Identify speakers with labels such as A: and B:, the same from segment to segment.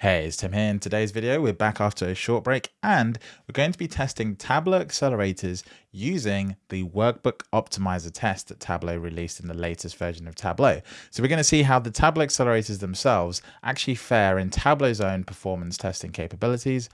A: Hey, it's Tim here. In today's video, we're back after a short break and we're going to be testing Tableau accelerators using the Workbook Optimizer test that Tableau released in the latest version of Tableau. So we're going to see how the Tableau accelerators themselves actually fare in Tableau's own performance testing capabilities.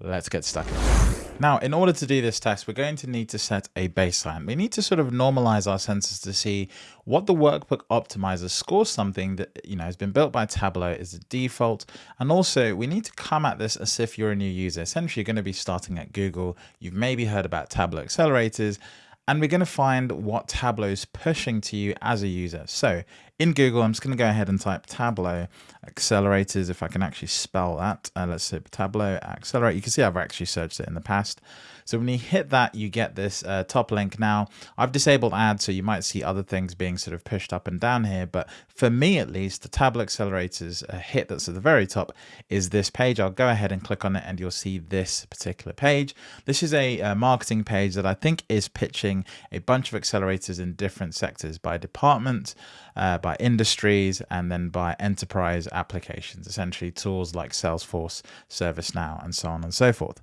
A: Let's get stuck in. Now, in order to do this test, we're going to need to set a baseline. We need to sort of normalize our sensors to see what the workbook optimizer scores something that you know has been built by Tableau as a default. And also we need to come at this as if you're a new user. Essentially, you're going to be starting at Google. You've maybe heard about Tableau accelerators and we're going to find what Tableau is pushing to you as a user. So in Google, I'm just going to go ahead and type Tableau accelerators, if I can actually spell that. Uh, let's say Tableau accelerate. You can see I've actually searched it in the past. So when you hit that, you get this uh, top link. Now, I've disabled ads, so you might see other things being sort of pushed up and down here. But for me, at least, the Tableau accelerators uh, hit that's at the very top is this page. I'll go ahead and click on it and you'll see this particular page. This is a, a uh, marketing page that I think is pitching a bunch of accelerators in different sectors by department, uh, by industries, and then by enterprise applications, essentially tools like Salesforce, ServiceNow, and so on and so forth.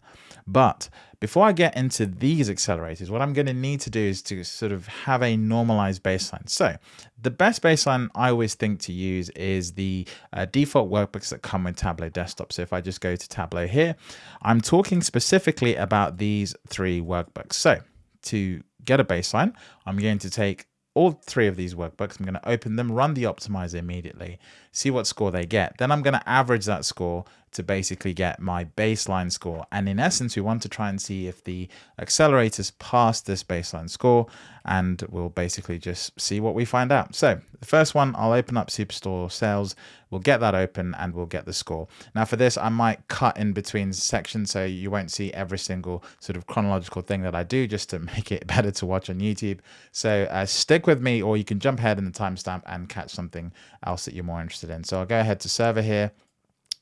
A: But before I get into these accelerators, what I'm going to need to do is to sort of have a normalized baseline. So the best baseline I always think to use is the uh, default workbooks that come with Tableau Desktop. So if I just go to Tableau here, I'm talking specifically about these three workbooks. So to get a baseline, I'm going to take all three of these workbooks. I'm going to open them, run the optimizer immediately, see what score they get. Then I'm going to average that score to basically get my baseline score. And in essence, we want to try and see if the accelerators pass this baseline score and we'll basically just see what we find out. So the first one, I'll open up Superstore sales. We'll get that open and we'll get the score. Now for this, I might cut in between sections so you won't see every single sort of chronological thing that I do just to make it better to watch on YouTube. So uh, stick with me or you can jump ahead in the timestamp and catch something else that you're more interested in. So I'll go ahead to server here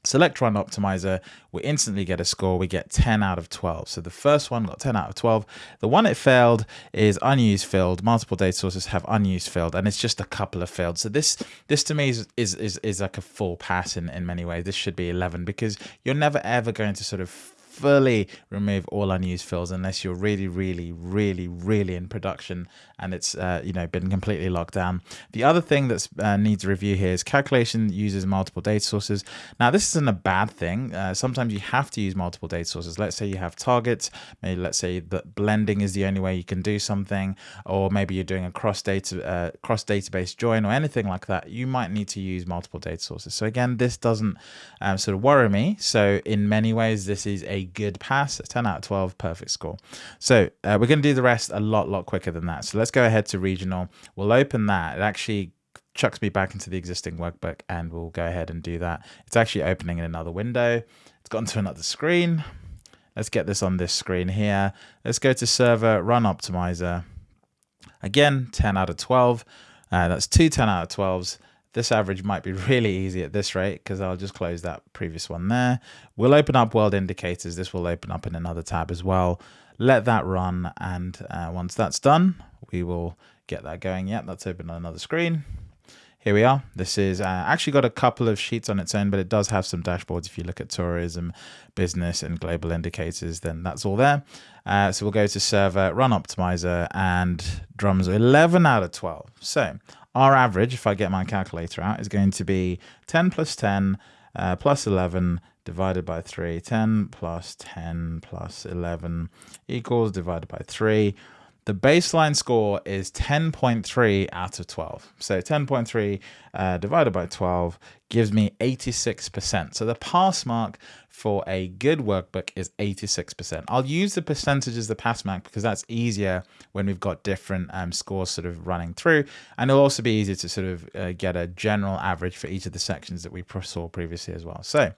A: Select run optimizer, we instantly get a score. We get 10 out of 12. So the first one got 10 out of 12. The one it failed is unused fields. Multiple data sources have unused fields, and it's just a couple of failed. So this this to me is is is, is like a full pass in, in many ways. This should be 11 because you're never ever going to sort of fully remove all unused fields unless you're really, really, really, really in production and it's uh, you know been completely locked down. The other thing that uh, needs review here is calculation uses multiple data sources. Now this isn't a bad thing. Uh, sometimes you have to use multiple data sources. Let's say you have targets. Maybe let's say that blending is the only way you can do something, or maybe you're doing a cross data uh, cross database join or anything like that. You might need to use multiple data sources. So again, this doesn't um, sort of worry me. So in many ways, this is a good pass, 10 out of 12, perfect score. So uh, we're going to do the rest a lot, lot quicker than that. So let's go ahead to regional. We'll open that. It actually chucks me back into the existing workbook and we'll go ahead and do that. It's actually opening in another window. It's gone to another screen. Let's get this on this screen here. Let's go to server, run optimizer. Again, 10 out of 12. Uh, that's two 10 out of 12s. This average might be really easy at this rate because I'll just close that previous one there. We'll open up world indicators. This will open up in another tab as well. Let that run. And uh, once that's done, we will get that going. Yep, that's open on another screen. Here we are. This is uh, actually got a couple of sheets on its own, but it does have some dashboards. If you look at tourism, business, and global indicators, then that's all there. Uh, so we'll go to server, run optimizer, and drums 11 out of 12. So our average, if I get my calculator out, is going to be 10 plus 10 uh, plus 11 divided by 3. 10 plus 10 plus 11 equals divided by 3. The baseline score is 10.3 out of 12. So 10.3 uh, divided by 12 gives me 86%. So the pass mark for a good workbook is 86%. I'll use the percentage as the pass mark because that's easier when we've got different um, scores sort of running through. And it'll also be easier to sort of uh, get a general average for each of the sections that we saw previously as well. So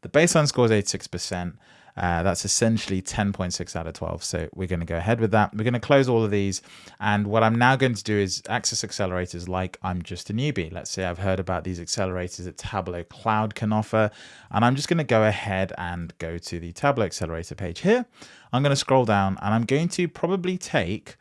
A: the baseline score is 86%. Uh, that's essentially 10.6 out of 12. So we're going to go ahead with that. We're going to close all of these. And what I'm now going to do is access accelerators like I'm just a newbie. Let's say I've heard about these accelerators that Tableau Cloud can offer. And I'm just going to go ahead and go to the Tableau accelerator page here. I'm going to scroll down and I'm going to probably take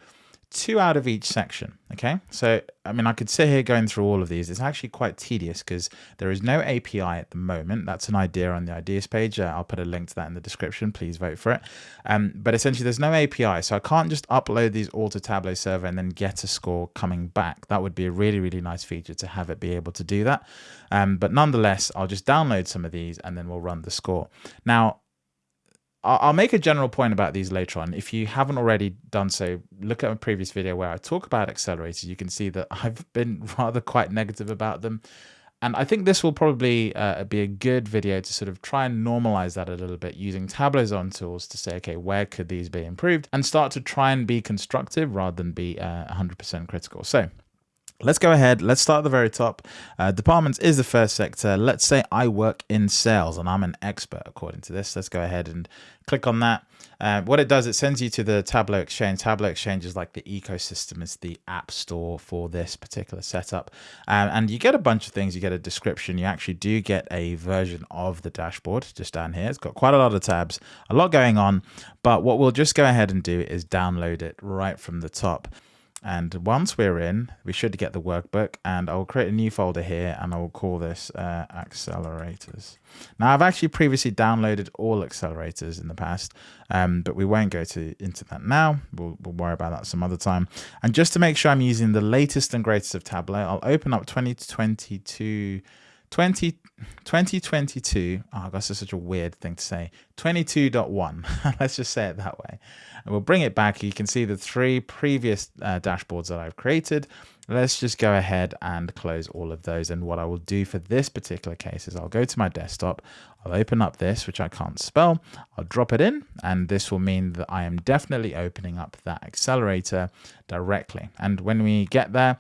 A: two out of each section. Okay, so I mean, I could sit here going through all of these. It's actually quite tedious because there is no API at the moment. That's an idea on the ideas page. Uh, I'll put a link to that in the description. Please vote for it. Um, but essentially, there's no API, so I can't just upload these all to Tableau server and then get a score coming back. That would be a really, really nice feature to have it be able to do that. Um, but nonetheless, I'll just download some of these and then we'll run the score. Now, I'll make a general point about these later on. If you haven't already done so, look at a previous video where I talk about accelerators. You can see that I've been rather quite negative about them. And I think this will probably uh, be a good video to sort of try and normalize that a little bit using Tableau's own tools to say, okay, where could these be improved and start to try and be constructive rather than be 100% uh, critical. So Let's go ahead. Let's start at the very top. Uh, departments is the first sector. Let's say I work in sales and I'm an expert according to this. Let's go ahead and click on that. Uh, what it does, it sends you to the Tableau Exchange. Tableau Exchange is like the ecosystem, it's the app store for this particular setup. Um, and you get a bunch of things. You get a description. You actually do get a version of the dashboard just down here. It's got quite a lot of tabs, a lot going on. But what we'll just go ahead and do is download it right from the top. And once we're in, we should get the workbook and I'll create a new folder here and I'll call this uh, accelerators. Now I've actually previously downloaded all accelerators in the past, um, but we won't go to into that now. We'll, we'll worry about that some other time. And just to make sure I'm using the latest and greatest of Tableau, I'll open up 2022 20, 2022, oh, that's such a weird thing to say, 22.1, let's just say it that way. And we'll bring it back. You can see the three previous uh, dashboards that I've created. Let's just go ahead and close all of those. And what I will do for this particular case is I'll go to my desktop, I'll open up this, which I can't spell, I'll drop it in, and this will mean that I am definitely opening up that accelerator directly. And when we get there,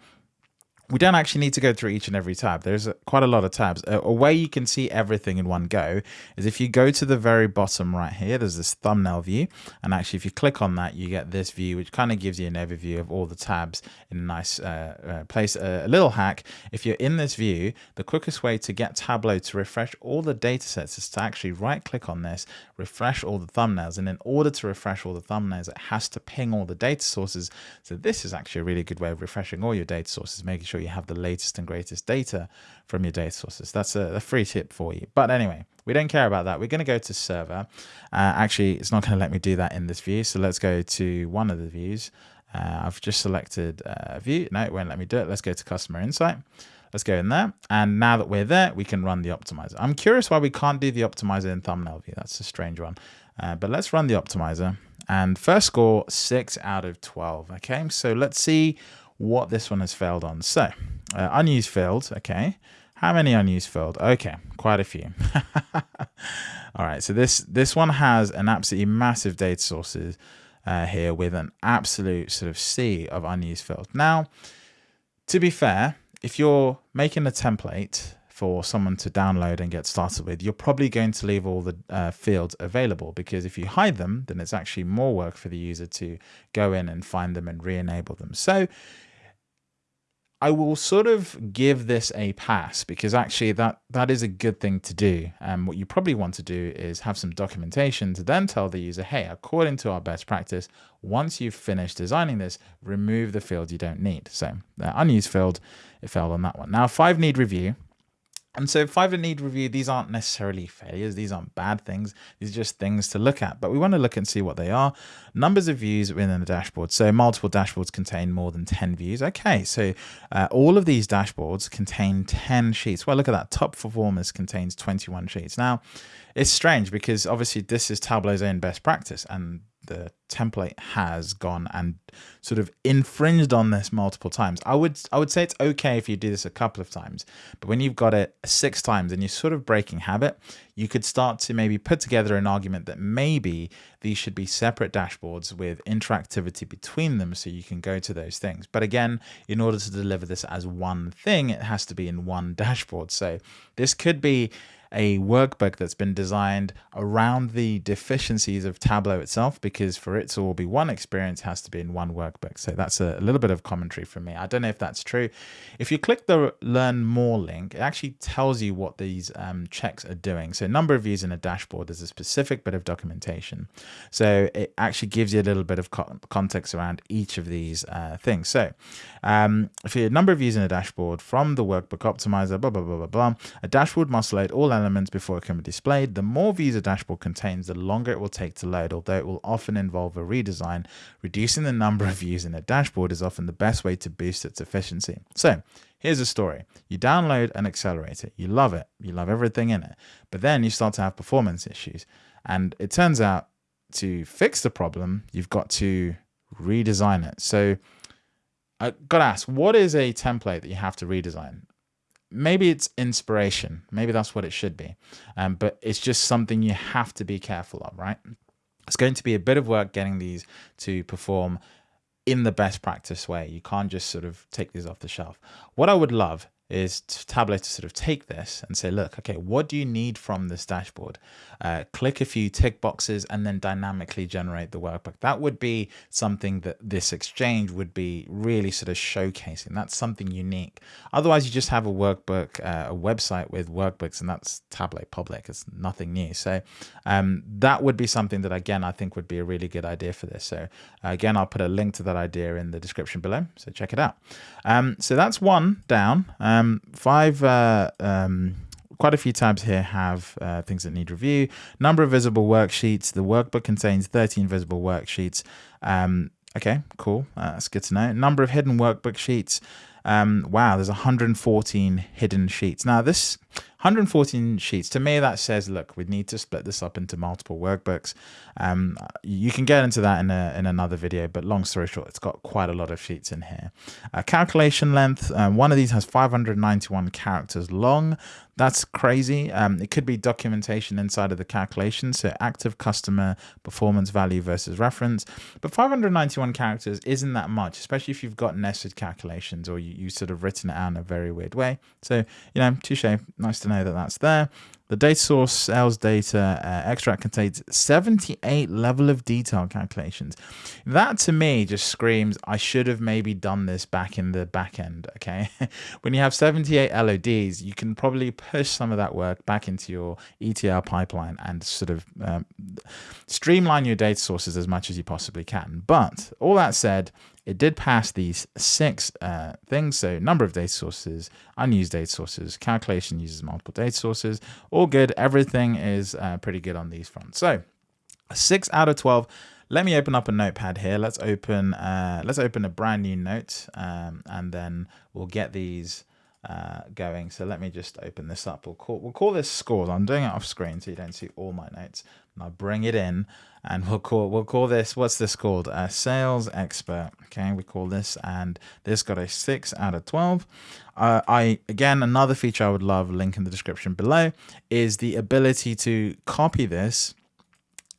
A: we don't actually need to go through each and every tab. There's quite a lot of tabs. A, a, way you can see everything in one go is if you go to the very bottom right here, there's this thumbnail view. And actually, if you click on that, you get this view, which kind of gives you an overview of all the tabs in a nice uh, uh, place. Uh, a little hack, if you're in this view, the quickest way to get Tableau to refresh all the data sets is to actually right click on this, refresh all the thumbnails. And in order to refresh all the thumbnails, it has to ping all the data sources. So this is actually a really good way of refreshing all your data sources, making sure sure you have the latest and greatest data from your data sources. That's a, a free tip for you. But anyway, we don't care about that. We're going to go to server. Uh, actually, it's not going to let me do that in this view. So let's go to one of the views. Uh, I've just selected view. No, it won't let me do it. Let's go to customer insight. Let's go in there. And now that we're there, we can run the optimizer. I'm curious why we can't do the optimizer in thumbnail view. That's a strange one. Uh, but let's run the optimizer. And first score, 6 out of 12. Okay, so let's see what this one has failed on. So uh, unused fields, okay. How many unused fields? Okay, quite a few. All right, so this this one has an absolutely massive data sources uh, here with an absolute sort of sea of unused fields. Now, to be fair, if you're making a template for someone to download and get started with, you're probably going to leave all the uh, fields available because if you hide them, then it's actually more work for the user to go in and find them and re-enable them. So I will sort of give this a pass because actually that that is a good thing to do. And um, what you probably want to do is have some documentation to then tell the user, hey, according to our best practice, once you've finished designing this, remove the field you don't need. So the unused field, it failed on that one. Now five need review. And so five need review, these aren't necessarily failures. These aren't bad things. These are just things to look at, but we want to look and see what they are. Numbers of views within the dashboard. So multiple dashboards contain more than 10 views. Okay, so uh, all of these dashboards contain 10 sheets. Well, look at that. Top performers contains 21 sheets. Now, it's strange because obviously this is Tableau's own best practice and the template has gone and sort of infringed on this multiple times. I would I would say it's okay if you do this a couple of times, but when you've got it six times and you're sort of breaking habit, you could start to maybe put together an argument that maybe these should be separate dashboards with interactivity between them so you can go to those things. But again, in order to deliver this as one thing, it has to be in one dashboard. So this could be a workbook that's been designed around the deficiencies of Tableau itself, because for it to all be one experience, has to be in one workbook. So that's a, little bit of commentary from me. I don't know if that's true. If you click the learn more link, it actually tells you what these um, checks are doing. So number of views in a dashboard is a specific bit of documentation. So it actually gives you a little bit of co context around each of these uh, things. So um, for your number of views in a dashboard from the workbook optimizer, blah, blah, blah, blah, blah, a dashboard must load all elements before it can be displayed. The more views a dashboard contains, the longer it will take to load, although it will often involve a redesign. Reducing the number of views in a dashboard is often the best way to boost its efficiency. So here's a story. You download an accelerator, you love it, you love everything in it, but then you start to have performance issues. And it turns out to fix the problem, you've got to redesign it. So I got to ask, what is a template that you have to redesign? Maybe it's inspiration. Maybe that's what it should be. Um, but it's just something you have to be careful of, right? It's going to be a bit of work getting these to perform in the best practice way. You can't just sort of take these off the shelf. What I would love is Tableau to sort of take this and say, look, okay, what do you need from this dashboard? Uh, click a few tick boxes and then dynamically generate the workbook. That would be something that this exchange would be really sort of showcasing. That's something unique. Otherwise, you just have a workbook, uh, a website with workbooks, and that's Tableau public. It's nothing new. So um, that would be something that, again, I think would be a really good idea for this. So again, I'll put a link to that idea in the description below. So check it out. Um, so that's one down. Um, five, uh, um, quite a few tabs here have uh, things that need review. Number of visible worksheets. The workbook contains 13 visible worksheets. Um, okay, cool. Uh, that's good to know. Number of hidden workbook sheets. Um, wow, there's 114 hidden sheets. Now this 114 sheets, to me that says, look, we need to split this up into multiple workbooks. Um, you can get into that in, a, in another video, but long story short, it's got quite a lot of sheets in here. Uh, calculation length, um, one of these has 591 characters long. That's crazy. Um, it could be documentation inside of the calculation. So active customer performance value versus reference. But 591 characters isn't that much, especially if you've got nested calculations or you, you sort of written it out in a very weird way. So, you know, touche. Nice to know that that's there. The data source sales data uh, extract contains 78 level of detail calculations. That to me just screams, I should have maybe done this back in the back end. Okay. when you have 78 LODs, you can probably push some of that work back into your ETL pipeline and sort of um, streamline your data sources as much as you possibly can. But all that said, it did pass these six uh, things. So number of data sources, unused data sources, calculation uses multiple data sources, all good. Everything is uh, pretty good on these fronts. So six out of 12. Let me open up a notepad here. Let's open, uh, let's open a brand new note um, and then we'll get these uh, going. So let me just open this up. We'll call, we'll call this scores. I'm doing it off screen so you don't see all my notes. And I'll bring it in and we'll call, we'll call this, what's this called? A sales expert. Okay, we call this, and this got a six out of 12. Uh, I, again, another feature I would love, link in the description below, is the ability to copy this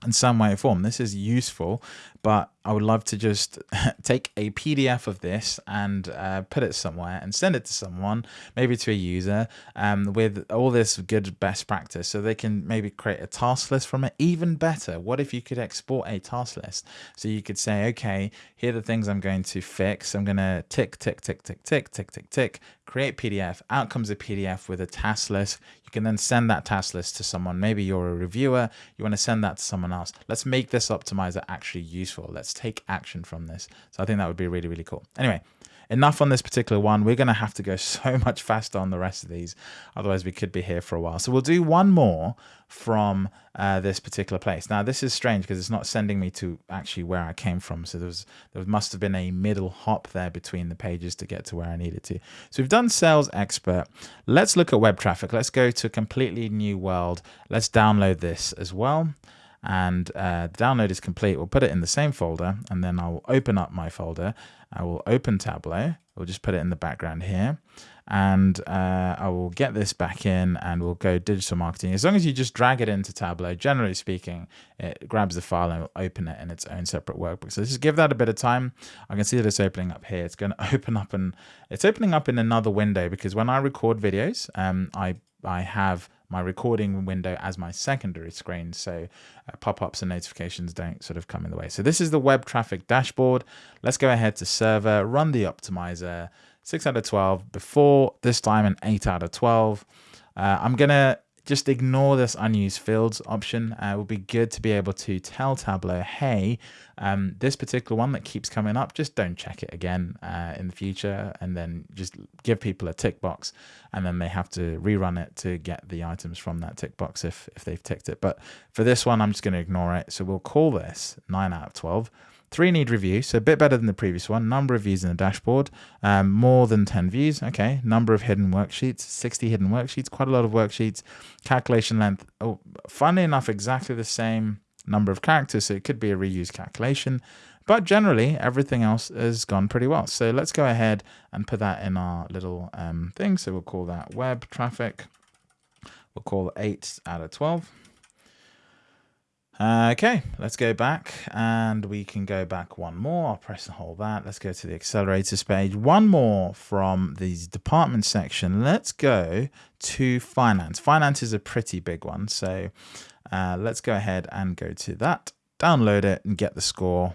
A: in some way or form. This is useful, but I would love to just take a PDF of this and uh, put it somewhere and send it to someone, maybe to a user, um, with all this good best practice so they can maybe create a task list from it. Even better, what if you could export a task list? So you could say, okay, here are the things I'm going to fix. I'm going to tick, tick, tick, tick, tick, tick, tick, tick, create PDF. Out comes a PDF with a task list. You can then send that task list to someone. Maybe you're a reviewer, you want to send that to someone else. Let's make this optimizer actually useful. Let's take action from this. So I think that would be really, really cool. Anyway, enough on this particular one. We're going to have to go so much faster on the rest of these. Otherwise, we could be here for a while. So we'll do one more from uh, this particular place. Now, this is strange because it's not sending me to actually where I came from. So there, was, there must have been a middle hop there between the pages to get to where I needed to. So we've done Sales Expert. Let's look at web traffic. Let's go to a completely new world. Let's download this as well and uh, the download is complete. We'll put it in the same folder and then I'll open up my folder. I will open Tableau. We'll just put it in the background here and uh, I will get this back in and we'll go digital marketing. As long as you just drag it into Tableau, generally speaking, it grabs the file and will open it in its own separate workbook. So just give that a bit of time. I can see that it's opening up here. It's going to open up and it's opening up in another window because when I record videos, um, I I have my recording window as my secondary screen so uh, pop-ups and notifications don't sort of come in the way. So this is the web traffic dashboard. Let's go ahead to server, run the optimizer, 6 out of 12, before this time an 8 out of 12. Uh, I'm going to just ignore this unused fields option. Uh, it would be good to be able to tell Tableau, hey, um, this particular one that keeps coming up, just don't check it again uh, in the future and then just give people a tick box and then they have to rerun it to get the items from that tick box if, if they've ticked it. But for this one, I'm just going to ignore it. So we'll call this 9 out of 12. Three need review, so a bit better than the previous one. Number of views in the dashboard, um, more than 10 views. Okay, number of hidden worksheets, 60 hidden worksheets, quite a lot of worksheets. Calculation length, oh, funnily enough, exactly the same number of characters, so it could be a reuse calculation. But generally, everything else has gone pretty well. So let's go ahead and put that in our little um, thing. So we'll call that web traffic. We'll call 8 out of 12. Okay, let's go back and we can go back one more. I'll press and hold that. Let's go to the accelerators page. One more from the department section. Let's go to finance. Finance is a pretty big one. So uh, let's go ahead and go to that, download it and get the score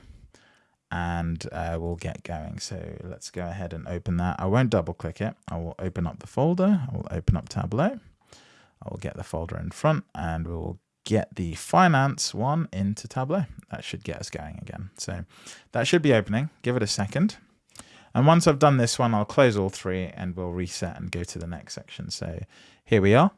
A: and uh, we'll get going. So let's go ahead and open that. I won't double click it. I will open up the folder. I will open up Tableau. I will get the folder in front and we will get the finance one into Tableau. That should get us going again. So that should be opening. Give it a second. And once I've done this one, I'll close all three and we'll reset and go to the next section. So here we are.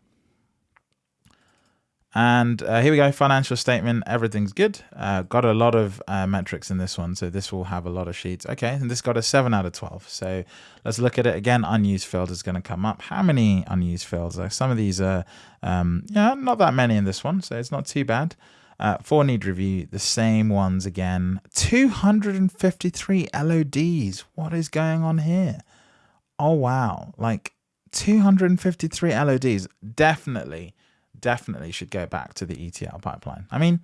A: And uh, here we go, financial statement, everything's good. Uh, got a lot of uh, metrics in this one, so this will have a lot of sheets. Okay, and this got a 7 out of 12. So let's look at it again. Unused fields is going to come up. How many unused fields? some of these are, um, yeah, not that many in this one, so it's not too bad. Uh, for need review, the same ones again. 253 LODs. What is going on here? Oh, wow. Like 253 LODs. Definitely definitely should go back to the ETL pipeline. I mean,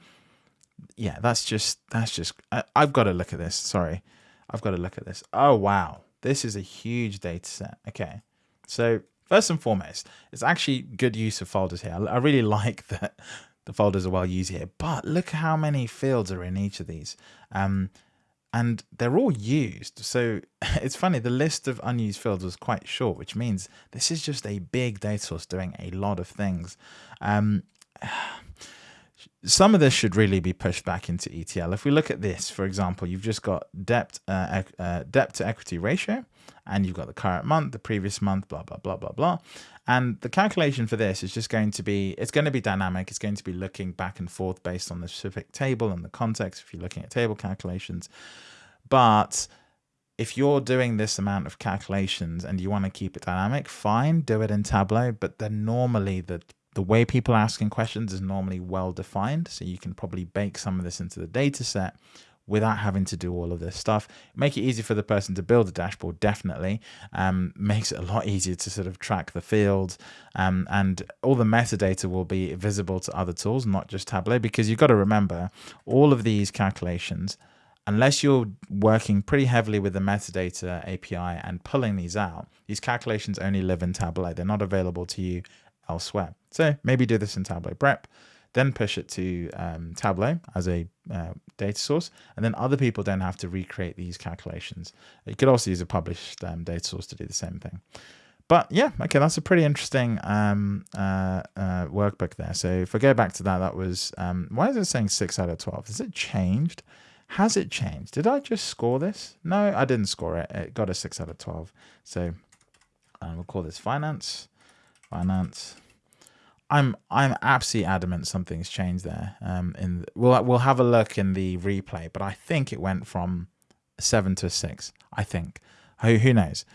A: yeah, that's just, that's just, I, I've got to look at this. Sorry. I've got to look at this. Oh, wow. This is a huge data set. Okay. So first and foremost, it's actually good use of folders here. I really like that the folders are well used here, but look how many fields are in each of these. Um, and they're all used. So it's funny, the list of unused fields was quite short, which means this is just a big data source doing a lot of things. Um, some of this should really be pushed back into ETL. If we look at this, for example, you've just got debt, uh, uh, debt to equity ratio, and you've got the current month, the previous month, blah, blah, blah, blah, blah. And the calculation for this is just going to be, it's going to be dynamic. It's going to be looking back and forth based on the specific table and the context if you're looking at table calculations. But if you're doing this amount of calculations and you want to keep it dynamic, fine, do it in Tableau. But then normally the the way people are asking questions is normally well defined. So you can probably bake some of this into the data set without having to do all of this stuff. Make it easy for the person to build a dashboard, definitely. Um, makes it a lot easier to sort of track the fields um, and all the metadata will be visible to other tools, not just Tableau, because you've got to remember all of these calculations, unless you're working pretty heavily with the metadata API and pulling these out, these calculations only live in Tableau. They're not available to you elsewhere. So maybe do this in Tableau Prep then push it to um, Tableau as a uh, data source, and then other people don't have to recreate these calculations. You could also use a published um, data source to do the same thing. But yeah, okay, that's a pretty interesting um, uh, uh, workbook there. So if I go back to that, that was, um, why is it saying 6 out of 12? Has it changed? Has it changed? Did I just score this? No, I didn't score it. It got a 6 out of 12. So uh, we'll call this finance. Finance. I'm I'm absolutely adamant something's changed there. Um, in the, we'll we'll have a look in the replay, but I think it went from seven to six. I think. Who who knows?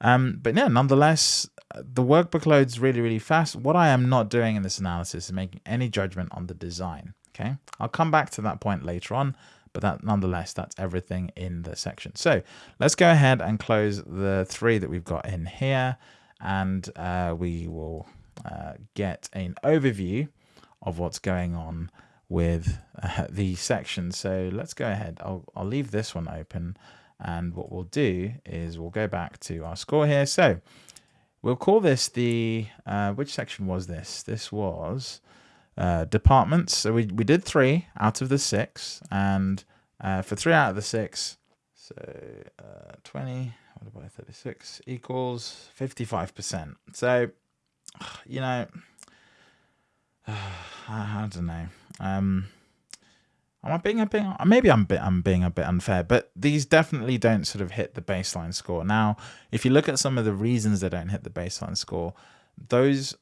A: Um, but yeah, nonetheless, the workbook loads really really fast. What I am not doing in this analysis is making any judgment on the design. Okay, I'll come back to that point later on. But that nonetheless, that's everything in the section. So let's go ahead and close the three that we've got in here, and uh, we will uh, get an overview of what's going on with uh, the section. So let's go ahead. I'll, I'll leave this one open. And what we'll do is we'll go back to our score here. So we'll call this the, uh, which section was this? This was uh, departments. So we, we did three out of the six. And uh, for three out of the six, so uh, 20 divided by 36 equals 55%. So, you know, I don't know. Um, Am I being a bit? Maybe I'm bit. I'm being a bit unfair, but these definitely don't sort of hit the baseline score. Now, if you look at some of the reasons they don't hit the baseline score, those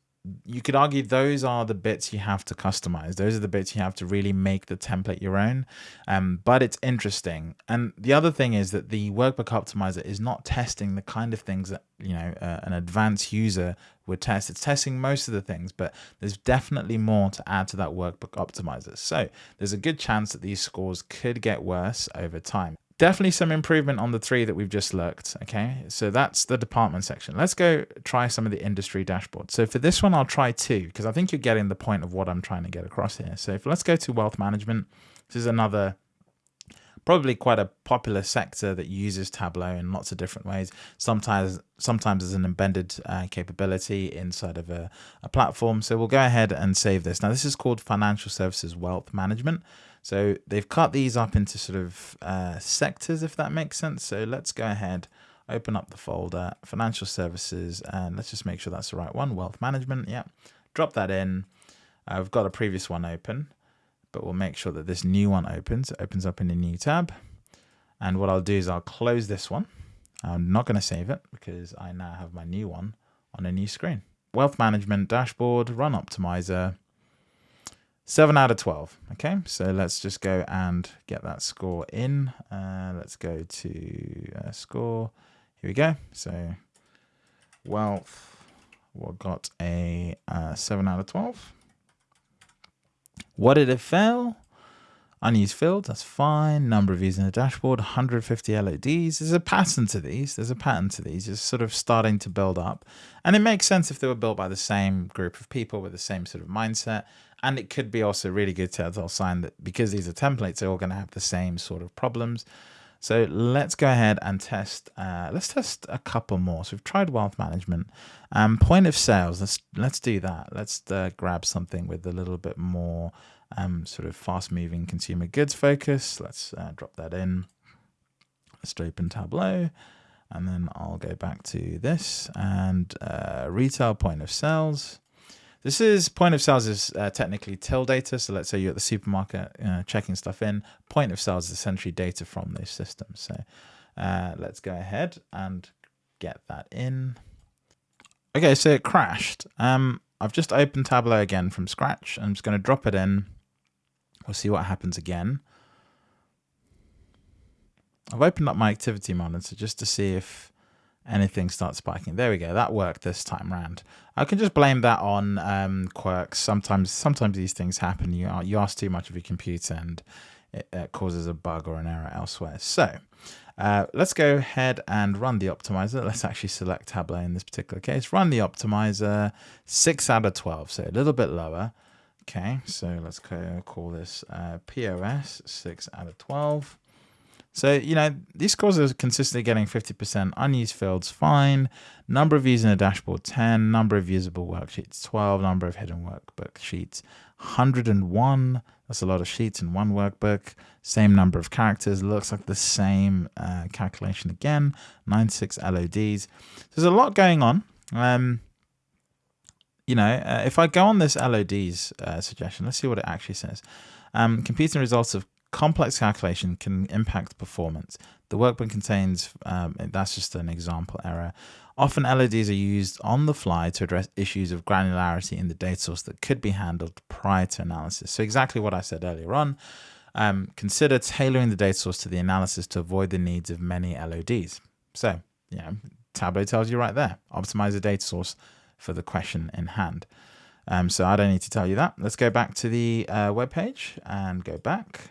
A: you could argue those are the bits you have to customize. Those are the bits you have to really make the template your own. Um, but it's interesting. And the other thing is that the workbook optimizer is not testing the kind of things that you know uh, an advanced user would test. It's testing most of the things, but there's definitely more to add to that workbook optimizer. So there's a good chance that these scores could get worse over time definitely some improvement on the three that we've just looked. Okay, so that's the department section. Let's go try some of the industry dashboards. So for this one, I'll try two because I think you're getting the point of what I'm trying to get across here. So if let's go to wealth management, this is another probably quite a popular sector that uses Tableau in lots of different ways. Sometimes, sometimes as an embedded uh, capability inside of a, a platform. So we'll go ahead and save this. Now this is called Financial Services Wealth Management. So they've cut these up into sort of uh, sectors, if that makes sense. So let's go ahead, open up the folder, financial services, and let's just make sure that's the right one, wealth management. Yeah, drop that in. I've uh, got a previous one open, but we'll make sure that this new one opens. It opens up in a new tab. And what I'll do is I'll close this one. I'm not going to save it because I now have my new one on a new screen. Wealth management dashboard, run optimizer. 7 out of 12. Okay, so let's just go and get that score in. Uh, let's go to uh, score. Here we go. So wealth, we got a uh, 7 out of 12. What did it fail? Unused field, that's fine. Number of views in the dashboard, 150 LODs. There's a pattern to these. There's a pattern to these. It's sort of starting to build up. And it makes sense if they were built by the same group of people with the same sort of mindset. And it could be also really good to telltale sign that because these are templates, they're all going to have the same sort of problems. So let's go ahead and test. Uh, let's test a couple more. So we've tried wealth management. Um, point of sales. Let's let's do that. Let's uh, grab something with a little bit more um, sort of fast-moving consumer goods focus. Let's uh, drop that in. Let's open Tableau, and then I'll go back to this and uh, retail point of sales. This is point of sales is uh, technically till data. So let's say you're at the supermarket uh, checking stuff in. Point of sales is essentially data from those systems. So uh, let's go ahead and get that in. Okay, so it crashed. Um, I've just opened Tableau again from scratch. I'm just going to drop it in. We'll see what happens again. I've opened up my activity monitor just to see if anything starts spiking. There we go. That worked this time round. I can just blame that on um, quirks. Sometimes, sometimes these things happen. You you ask too much of your computer and it, it causes a bug or an error elsewhere. So uh, let's go ahead and run the optimizer. Let's actually select Tableau in this particular case. Run the optimizer. Six out of twelve, so a little bit lower. Okay, so let's call this uh, POS. Six out of twelve. So, you know, these scores are consistently getting 50%. Unused fields, fine. Number of views in a dashboard, 10. Number of usable worksheets, 12. Number of hidden workbook sheets, 101. That's a lot of sheets in one workbook. Same number of characters. Looks like the same uh, calculation again. 96 LODs. There's a lot going on. Um, you know, uh, if I go on this LODs uh, suggestion, let's see what it actually says. Um, computing results of complex calculation can impact performance. The workbook contains, um, that's just an example error. Often LODs are used on the fly to address issues of granularity in the data source that could be handled prior to analysis. So exactly what I said earlier on, um, consider tailoring the data source to the analysis to avoid the needs of many LODs. So, you know, Tableau tells you right there, optimize the data source for the question in hand. Um, so I don't need to tell you that. Let's go back to the uh, web page and go back.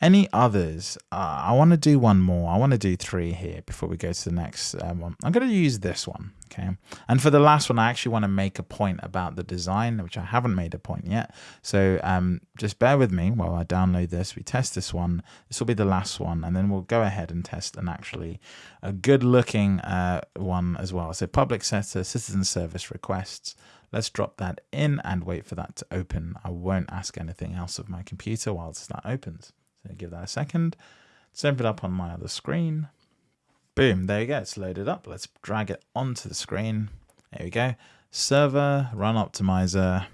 A: Any others? Uh, I want to do one more. I want to do three here before we go to the next um, one. I'm going to use this one. Okay. And for the last one, I actually want to make a point about the design, which I haven't made a point yet. So um, just bear with me while I download this. We test this one. This will be the last one. And then we'll go ahead and test an actually a good looking uh, one as well. So public sector citizen service requests. Let's drop that in and wait for that to open. I won't ask anything else of my computer whilst that opens. So give that a second. Let's open it up on my other screen. Boom, there you go. It's loaded up. Let's drag it onto the screen. There we go. Server, run optimizer.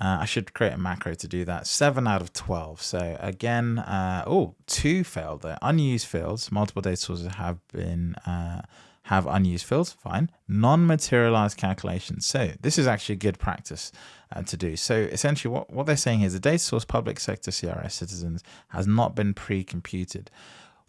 A: Uh, I should create a macro to do that. 7 out of 12. So again, uh, oh, two failed there. Unused fields. Multiple data sources have been uh, have unused fields. Fine. Non-materialized calculations. So this is actually good practice uh, to do. So essentially what, what they're saying is the data source public sector CRS citizens has not been pre-computed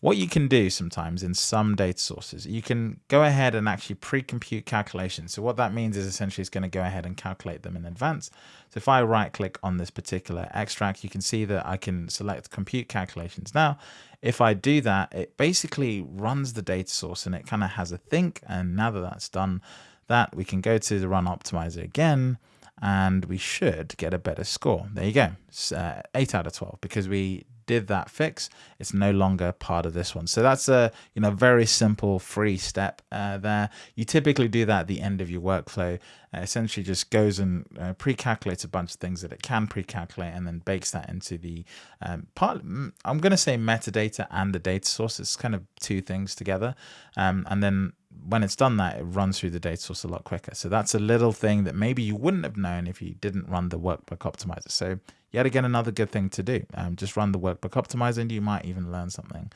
A: what you can do sometimes in some data sources, you can go ahead and actually pre-compute calculations. So what that means is essentially it's going to go ahead and calculate them in advance. So if I right click on this particular extract, you can see that I can select compute calculations. Now, if I do that, it basically runs the data source and it kind of has a think. And now that that's done that, we can go to the run optimizer again and we should get a better score. There you go, uh, 8 out of 12 because we did that fix, it's no longer part of this one. So that's a you know very simple free step uh, there. You typically do that at the end of your workflow. Uh, essentially, just goes and uh, pre-calculates a bunch of things that it can pre-calculate, and then bakes that into the um, part. I'm going to say metadata and the data source. It's kind of two things together, um, and then when it's done that, it runs through the data source a lot quicker. So that's a little thing that maybe you wouldn't have known if you didn't run the workbook optimizer. So yet again, another good thing to do. Um, just run the workbook optimizer and you might even learn something.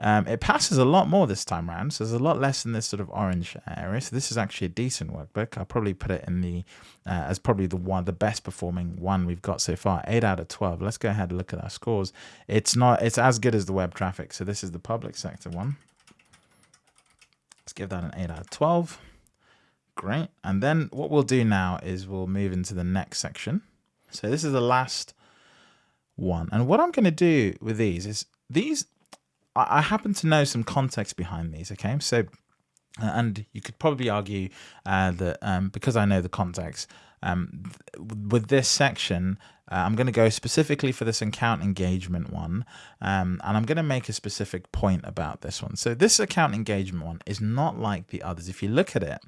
A: Um, it passes a lot more this time around, so there's a lot less in this sort of orange area. So this is actually a decent workbook. I'll probably put it in the uh, as probably the one, the best performing one we've got so far. Eight out of twelve. Let's go ahead and look at our scores. It's not. It's as good as the web traffic. So this is the public sector one. Let's give that an 8 out of 12. Great. And then what we'll do now is we'll move into the next section. So this is the last one. And what I'm going to do with these is these, I happen to know some context behind these. Okay. So, uh, and you could probably argue uh, that um, because I know the context, um, with this section, uh, I'm going to go specifically for this account engagement one, um, and I'm going to make a specific point about this one. So this account engagement one is not like the others. If you look at it,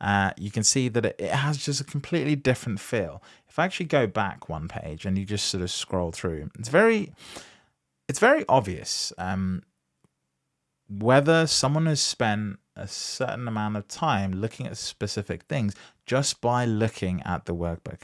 A: uh, you can see that it, has just a completely different feel. If I actually go back one page and you just sort of scroll through, it's very, it's very obvious um, whether someone has spent a certain amount of time looking at specific things just by looking at the workbook.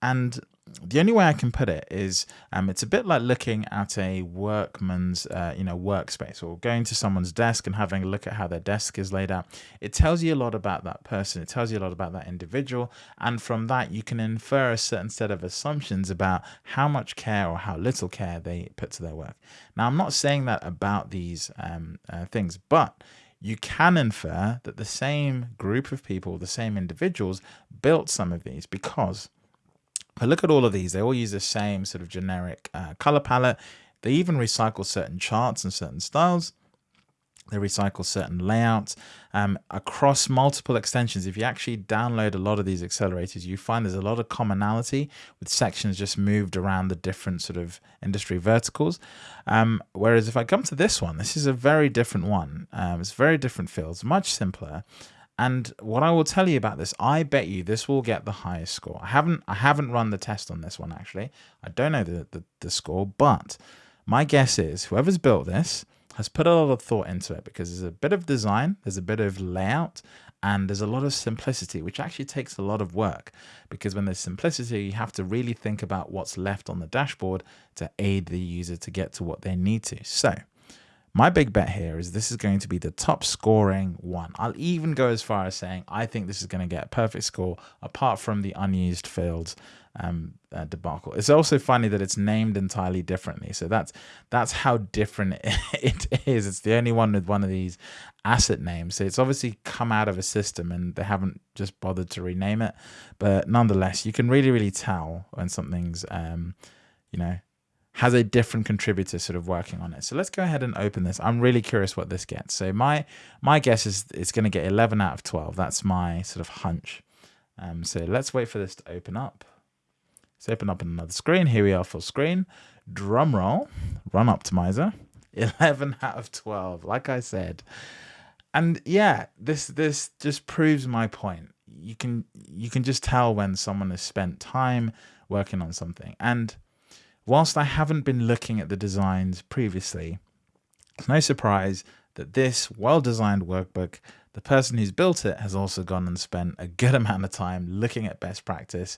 A: And the only way I can put it is um, it's a bit like looking at a workman's uh, you know workspace or going to someone's desk and having a look at how their desk is laid out. It tells you a lot about that person. It tells you a lot about that individual, and from that you can infer a certain set of assumptions about how much care or how little care they put to their work. Now I'm not saying that about these um, uh, things, but you can infer that the same group of people, the same individuals, built some of these because I look at all of these, they all use the same sort of generic uh, color palette. They even recycle certain charts and certain styles. They recycle certain layouts um, across multiple extensions. If you actually download a lot of these accelerators, you find there's a lot of commonality with sections just moved around the different sort of industry verticals. Um, whereas if I come to this one, this is a very different one. Um, it's very different fields, much simpler. And what I will tell you about this, I bet you this will get the highest score. I haven't I haven't run the test on this one actually. I don't know the, the, the score, but my guess is whoever's built this has put a lot of thought into it because there's a bit of design, there's a bit of layout, and there's a lot of simplicity, which actually takes a lot of work because when there's simplicity, you have to really think about what's left on the dashboard to aid the user to get to what they need to. So my big bet here is this is going to be the top scoring one. I'll even go as far as saying I think this is going to get a perfect score apart from the unused fields um, uh, debacle. It's also funny that it's named entirely differently. So that's that's how different it is. It's the only one with one of these asset names. So it's obviously come out of a system and they haven't just bothered to rename it. But nonetheless, you can really, really tell when something's, um, you know, has a different contributor sort of working on it. So let's go ahead and open this. I'm really curious what this gets. So my my guess is it's going to get 11 out of 12. That's my sort of hunch. Um, so let's wait for this to open up. Let's open up another screen. Here we are full screen. Drum roll, run optimizer. 11 out of 12, like I said. And yeah, this this just proves my point. You can you can just tell when someone has spent time working on something. And whilst I haven't been looking at the designs previously, it's no surprise that this well-designed workbook, the person who's built it has also gone and spent a good amount of time looking at best practice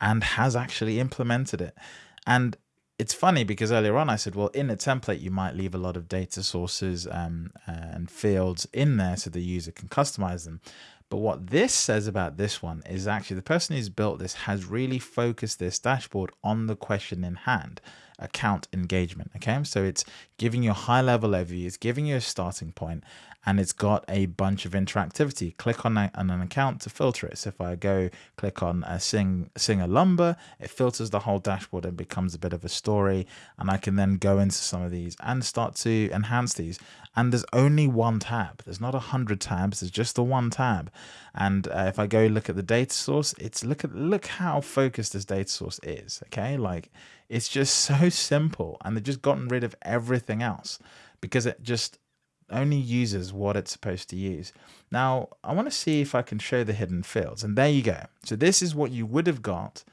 A: and has actually implemented it. And it's funny because earlier on I said, well, in a template, you might leave a lot of data sources um, and fields in there so the user can customize them. But what this says about this one is actually the person who's built this has really focused this dashboard on the question in hand account engagement. Okay, so it's giving you a high level overview, it's giving you a starting point, and it's got a bunch of interactivity. Click on, a, on an account to filter it. So if I go click on a Sing Singer Lumber, it filters the whole dashboard and becomes a bit of a story. And I can then go into some of these and start to enhance these. And there's only one tab. There's not a hundred tabs. There's just the one tab. And uh, if I go look at the data source, it's look at look how focused this data source is. Okay, like it's just so simple, and they've just gotten rid of everything else because it just only uses what it's supposed to use. Now, I want to see if I can show the hidden fields. And there you go. So this is what you would have got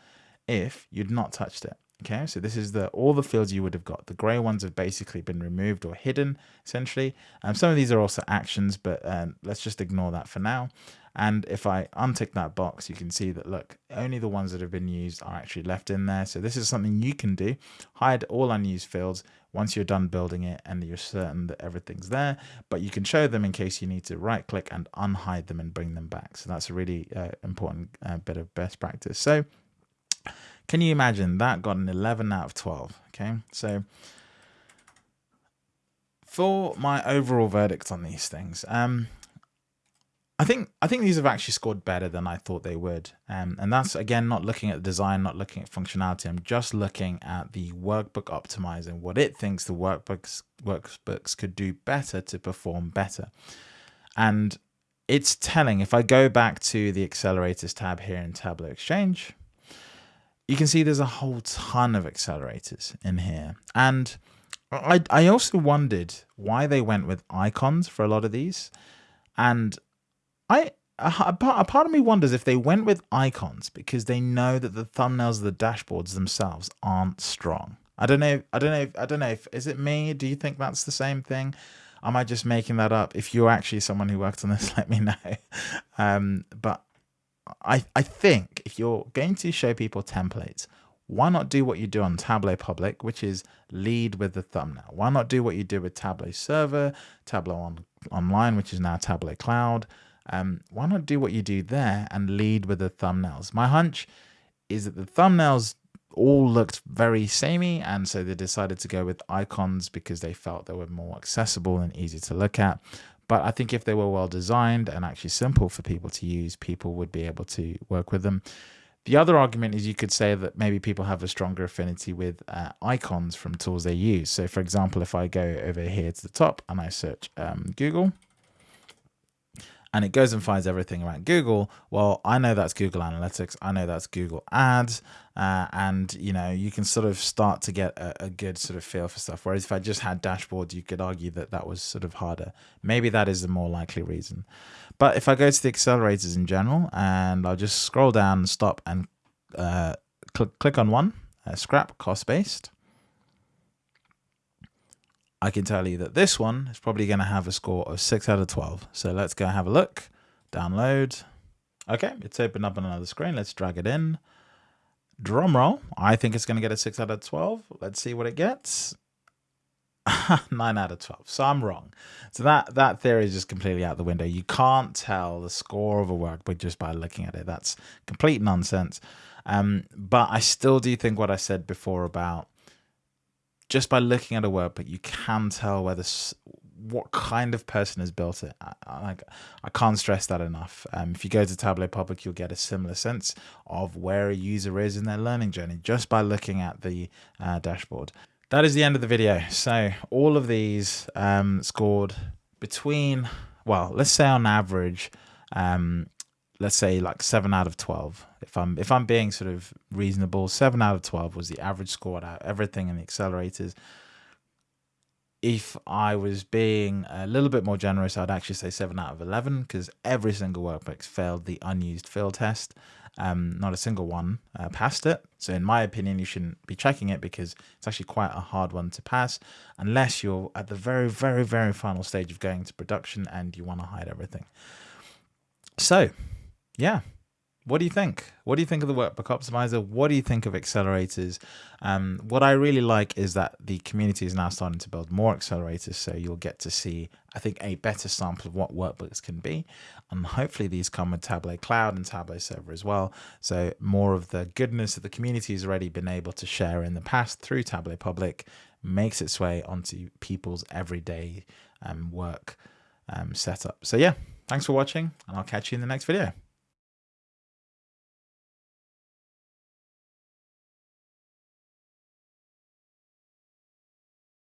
A: if you'd not touched it. Okay, so this is the all the fields you would have got. The gray ones have basically been removed or hidden, essentially. Um, some of these are also actions, but um, let's just ignore that for now. And if I untick that box, you can see that, look, only the ones that have been used are actually left in there. So this is something you can do. Hide all unused fields once you're done building it and you're certain that everything's there, but you can show them in case you need to right click and unhide them and bring them back. So that's a really uh, important uh, bit of best practice. So can you imagine that got an 11 out of 12? Okay, so for my overall verdict on these things, um, I think I think these have actually scored better than I thought they would, um, and that's again not looking at the design, not looking at functionality. I'm just looking at the workbook optimizing what it thinks the workbooks workbooks could do better to perform better, and it's telling. If I go back to the accelerators tab here in Tableau Exchange, you can see there's a whole ton of accelerators in here, and I I also wondered why they went with icons for a lot of these, and I a part, part of me wonders if they went with icons because they know that the thumbnails of the dashboards themselves aren't strong. I don't know. I don't know. If, I don't know if is it me. Do you think that's the same thing? Am I just making that up? If you're actually someone who worked on this, let me know. Um, but I I think if you're going to show people templates, why not do what you do on Tableau Public, which is lead with the thumbnail? Why not do what you do with Tableau Server, Tableau on, Online, which is now Tableau Cloud? um, why not do what you do there and lead with the thumbnails? My hunch is that the thumbnails all looked very samey and so they decided to go with icons because they felt they were more accessible and easy to look at. But I think if they were well designed and actually simple for people to use, people would be able to work with them. The other argument is you could say that maybe people have a stronger affinity with uh, icons from tools they use. So for example, if I go over here to the top and I search um, Google, and it goes and finds everything around Google. Well, I know that's Google Analytics. I know that's Google Ads. Uh, and, you know, you can sort of start to get a, a, good sort of feel for stuff. Whereas if I just had dashboards, you could argue that that was sort of harder. Maybe that is the more likely reason. But if I go to the accelerators in general and I'll just scroll down, and stop and uh, cl click on one, uh, scrap cost based. I can tell you that this one is probably going to have a score of 6 out of 12. So let's go have a look. Download. Okay, it's opened up on another screen. Let's drag it in. Drum roll. I think it's going to get a 6 out of 12. Let's see what it gets. 9 out of 12. So I'm wrong. So that, that theory is just completely out the window. You can't tell the score of a workbook just by looking at it. That's complete nonsense. Um, but I still do think what I said before about just by looking at a workbook, you can tell whether what kind of person has built it. I, I, I can't stress that enough. Um, if you go to Tableau Public, you'll get a similar sense of where a user is in their learning journey just by looking at the uh, dashboard. that is the end of the video. So all of these um, scored between, well, let's say on average, um, let's say like seven out of 12. If I'm, if I'm being sort of reasonable, seven out of 12 was the average score out everything in the accelerators. If I was being a little bit more generous, I'd actually say seven out of 11 because every single workbook failed the unused field test. Um, not a single one uh, passed it. So in my opinion, you shouldn't be checking it because it's actually quite a hard one to pass unless you're at the very, very, very final stage of going to production and you want to hide everything. So yeah, what do you think? What do you think of the workbook optimizer? What do you think of accelerators? Um, what I really like is that the community is now starting to build more accelerators. So you'll get to see, I think, a better sample of what workbooks can be. And hopefully these come with Tableau Cloud and Tableau Server as well. So more of the goodness that the community has already been able to share in the past through Tableau Public makes its way onto people's everyday um, work um, setup. So yeah, thanks for watching and I'll catch you in the next video.